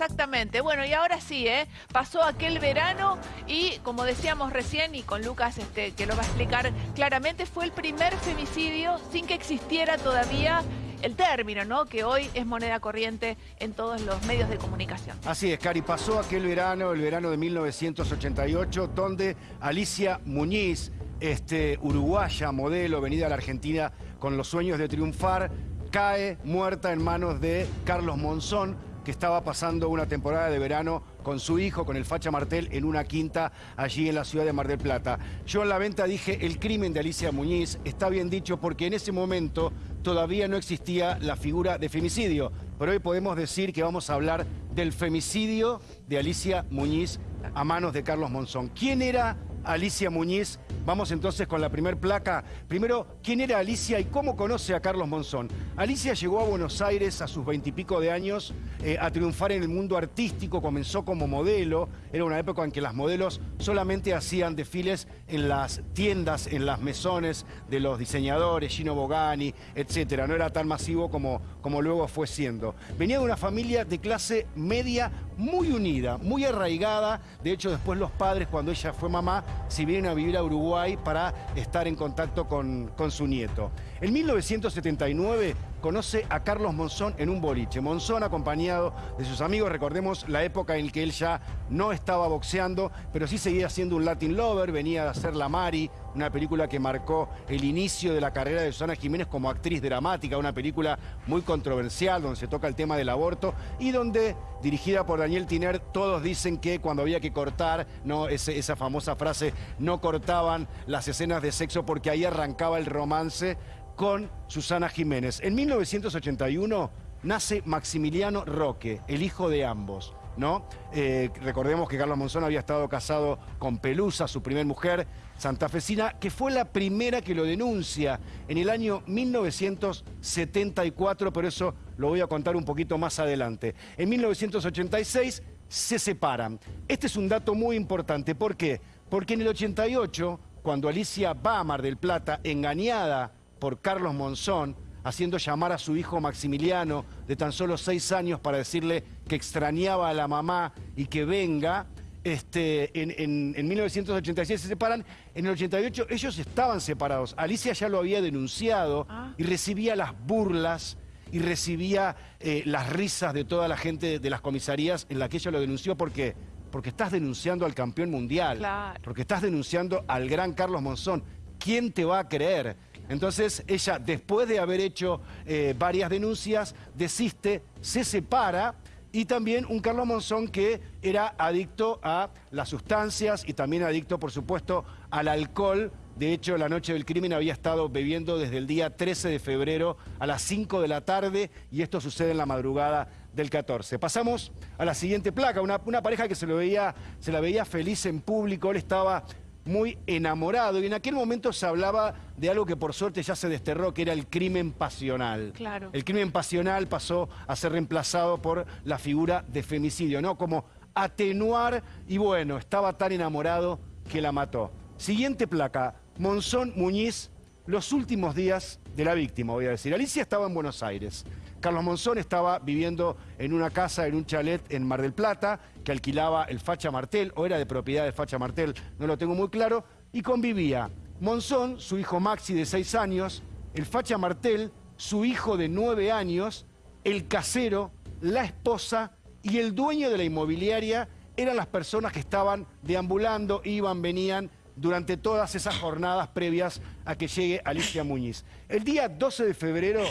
Exactamente. Bueno, y ahora sí, ¿eh? pasó aquel verano y, como decíamos recién, y con Lucas este, que lo va a explicar claramente, fue el primer femicidio sin que existiera todavía el término, ¿no? Que hoy es moneda corriente en todos los medios de comunicación. Así es, Cari, pasó aquel verano, el verano de 1988, donde Alicia Muñiz, este, uruguaya, modelo, venida a la Argentina con los sueños de triunfar, cae muerta en manos de Carlos Monzón, estaba pasando una temporada de verano con su hijo, con el Facha Martel, en una quinta allí en la ciudad de Mar del Plata. Yo en la venta dije el crimen de Alicia Muñiz, está bien dicho porque en ese momento todavía no existía la figura de femicidio, pero hoy podemos decir que vamos a hablar del femicidio de Alicia Muñiz a manos de Carlos Monzón. ¿Quién era Alicia Muñiz. Vamos entonces con la primer placa. Primero, ¿quién era Alicia y cómo conoce a Carlos Monzón? Alicia llegó a Buenos Aires a sus veintipico de años eh, a triunfar en el mundo artístico, comenzó como modelo, era una época en que las modelos solamente hacían desfiles en las tiendas, en las mesones de los diseñadores, Gino Bogani, etcétera. No era tan masivo como, como luego fue siendo. Venía de una familia de clase media muy unida, muy arraigada. De hecho, después los padres, cuando ella fue mamá, si vienen a vivir a Uruguay para estar en contacto con, con su nieto. En 1979 conoce a Carlos Monzón en un boliche. Monzón acompañado de sus amigos, recordemos la época en que él ya no estaba boxeando, pero sí seguía siendo un Latin lover, venía de hacer La Mari, una película que marcó el inicio de la carrera de Susana Jiménez como actriz dramática, una película muy controversial donde se toca el tema del aborto y donde, dirigida por Daniel Tiner, todos dicen que cuando había que cortar, no esa famosa frase, no cortaban las escenas de sexo porque ahí arrancaba el romance con Susana Jiménez. En 1981 nace Maximiliano Roque, el hijo de ambos. ¿no? Eh, recordemos que Carlos Monzón había estado casado con Pelusa, su primer mujer, santafesina, que fue la primera que lo denuncia en el año 1974, pero eso lo voy a contar un poquito más adelante. En 1986 se separan. Este es un dato muy importante. ¿Por qué? Porque en el 88, cuando Alicia va a Mar del Plata, engañada por Carlos Monzón, haciendo llamar a su hijo Maximiliano, de tan solo seis años, para decirle que extrañaba a la mamá y que venga. Este, en, 1986 se separan, en el 88 ellos estaban separados. Alicia ya lo había denunciado ah. y recibía las burlas y recibía eh, las risas de toda la gente de las comisarías en la que ella lo denunció porque porque estás denunciando al campeón mundial, porque estás denunciando al gran Carlos Monzón. ¿Quién te va a creer? Entonces ella, después de haber hecho eh, varias denuncias, desiste, se separa y también un Carlos Monzón que era adicto a las sustancias y también adicto, por supuesto, al alcohol. De hecho, la noche del crimen había estado bebiendo desde el día 13 de febrero a las 5 de la tarde y esto sucede en la madrugada del 14. Pasamos a la siguiente placa, una, pareja que se, lo veía, se la veía feliz en público, él estaba muy enamorado y en aquel momento se hablaba de algo que por suerte ya se desterró, que era el crimen pasional. Claro. El crimen pasional pasó a ser reemplazado por la figura de femicidio, ¿no? Como atenuar y bueno, estaba tan enamorado que la mató. Siguiente placa, Monzón Muñiz, los últimos días de la víctima, voy a decir. Alicia estaba en Buenos Aires. Carlos Monzón estaba viviendo en una casa, en un chalet en Mar del Plata, que alquilaba el Facha Martel, o era de propiedad de Facha Martel, no lo tengo muy claro, y convivía Monzón, su hijo Maxi de seis años, el Facha Martel, su hijo de nueve años, el casero, la esposa y el dueño de la inmobiliaria eran las personas que estaban deambulando, iban, venían durante todas esas jornadas previas a que llegue Alicia Muñiz. El día 12 de febrero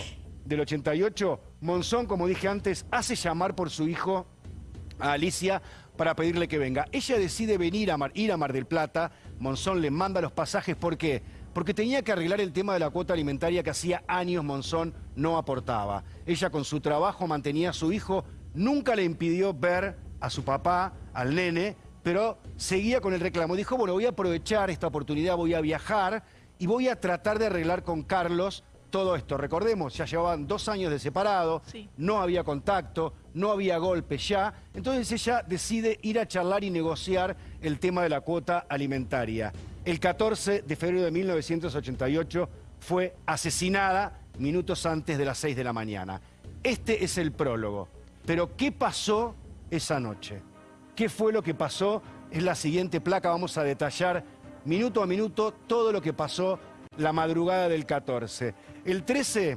del 88, Monzón, como dije antes, hace llamar por su hijo a Alicia para pedirle que venga. Ella decide venir a Mar, ir a Mar del Plata, Monzón le manda los pasajes, ¿por qué? Porque tenía que arreglar el tema de la cuota alimentaria que hacía años Monzón no aportaba. Ella con su trabajo mantenía a su hijo, nunca le impidió ver a su papá, al nene, pero seguía con el reclamo. Dijo, bueno, voy a aprovechar esta oportunidad, voy a viajar y voy a tratar de arreglar con Carlos todo esto. Recordemos, ya llevaban dos años de separado, no había contacto, no había golpe ya. Entonces ella decide ir a charlar y negociar el tema de la cuota alimentaria. El 14 de febrero de 1988 fue asesinada minutos antes de las 6 de la mañana. Este es el prólogo. Pero ¿qué pasó esa noche. ¿Qué fue lo que pasó? Es la siguiente placa, vamos a detallar minuto a minuto todo lo que pasó la madrugada del 14. El 13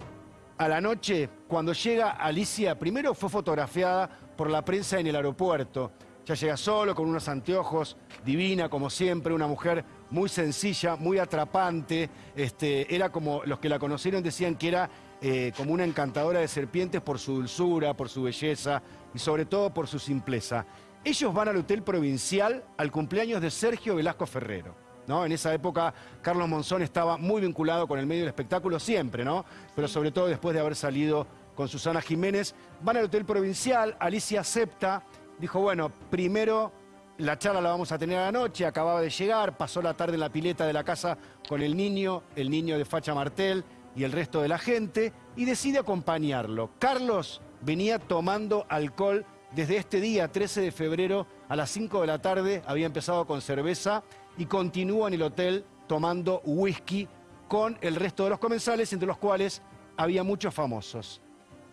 a la noche, cuando llega Alicia, primero fue fotografiada por la prensa en el aeropuerto. Ya llega solo, con unos anteojos, divina como siempre, una mujer muy sencilla, muy atrapante. Este, era como los que la conocieron decían que era eh, como una encantadora de serpientes por su dulzura, por su belleza y sobre todo por su simpleza. Ellos van al Hotel Provincial al cumpleaños de Sergio Velasco Ferrero. ¿No? En esa época Carlos Monzón estaba muy vinculado con el medio del espectáculo siempre, ¿no? Pero sobre todo después de haber salido con Susana Jiménez. Van al Hotel Provincial, Alicia acepta, dijo, bueno, primero la charla la vamos a tener a la noche, acababa de llegar, pasó la tarde en la pileta de la casa con el niño, el niño de Facha Martel y el resto de la gente, y decide acompañarlo. Carlos venía tomando alcohol desde este día, 13 de febrero, a las 5 de la tarde, había empezado con cerveza y continúa en el hotel tomando whisky con el resto de los comensales, entre los cuales había muchos famosos.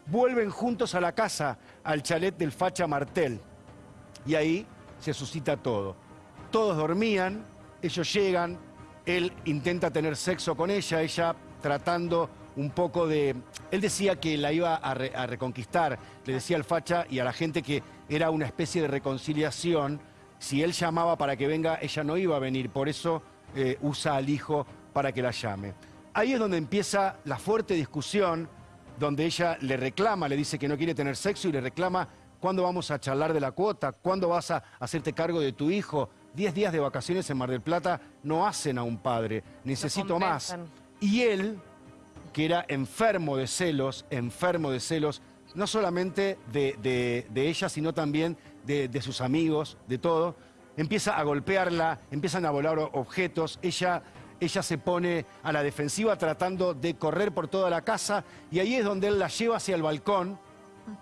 Vuelven juntos a la casa, al chalet del Facha Martel, y ahí se suscita todo. Todos dormían, ellos llegan, él intenta tener sexo con ella, ella tratando un poco de... Él decía que la iba a, reconquistar, le decía al facha y a la gente que era una especie de reconciliación. Si él llamaba para que venga, ella no iba a venir, por eso eh, usa al hijo para que la llame. Ahí es donde empieza la fuerte discusión, donde ella le reclama, le dice que no quiere tener sexo y le reclama cuándo vamos a charlar de la cuota, cuándo vas a hacerte cargo de tu hijo. Diez días de vacaciones en Mar del Plata no hacen a un padre, necesito más. Y él, que era enfermo de celos, enfermo de celos, no solamente de, ella, sino también de, sus amigos, de todo, empieza a golpearla, empiezan a volar objetos, ella, ella se pone a la defensiva tratando de correr por toda la casa y ahí es donde él la lleva hacia el balcón,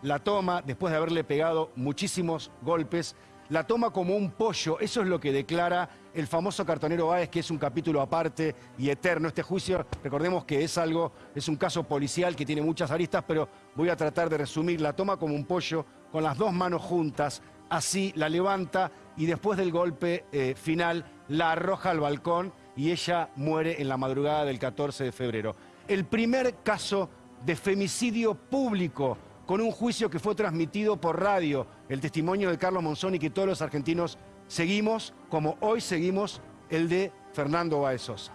la toma después de haberle pegado muchísimos golpes, la toma como un pollo. Eso es lo que declara el famoso cartonero Báez, que es un capítulo aparte y eterno. Este juicio, recordemos que es algo, es un caso policial que tiene muchas aristas, pero voy a tratar de resumir. La toma como un pollo, con las dos manos juntas, así la levanta y después del golpe eh, final la arroja al balcón y ella muere en la madrugada del 14 de febrero. El primer caso de femicidio público con un juicio que fue transmitido por radio, el testimonio de Carlos Monzón y que todos los argentinos seguimos, como hoy seguimos el de Fernando Baez Sosa.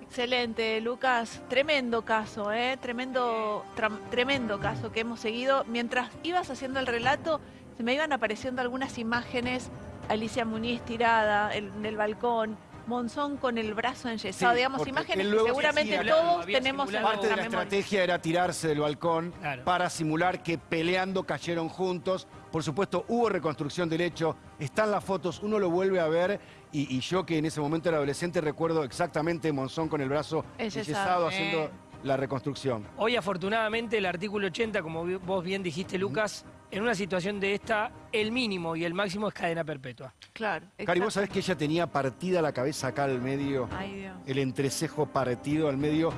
Excelente, Lucas. Tremendo caso, ¿eh? Tremendo, tremendo caso que hemos seguido. Mientras ibas haciendo el relato, se me iban apareciendo algunas imágenes. Alicia Muniz tirada en el balcón, Monzón con el brazo enyesado, digamos, imágenes que seguramente todos tenemos en Parte de la estrategia era tirarse del balcón para simular que peleando cayeron juntos. Por supuesto, hubo reconstrucción del hecho, están las fotos, uno lo vuelve a ver y, yo que en ese momento era adolescente recuerdo exactamente Monzón con el brazo enyesado haciendo la reconstrucción. Hoy afortunadamente el artículo 80, como vos bien dijiste Lucas, en una situación de esta, el mínimo y el máximo es cadena perpetua. Claro. Cari, vos sabés que ella tenía partida la cabeza acá al medio, Ay, Dios. el entrecejo partido al medio,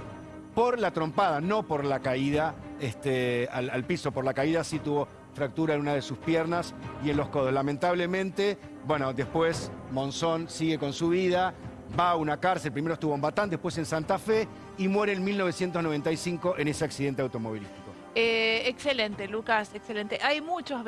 por la trompada, no por la caída este, al, piso. Por la caída sí tuvo fractura en una de sus piernas y en los codos. Lamentablemente, bueno, después Monzón sigue con su vida, va a una cárcel, primero estuvo en Batán, después en Santa Fe y muere en 1995 en ese accidente automovilístico. Eh, excelente, Lucas, excelente. Hay muchos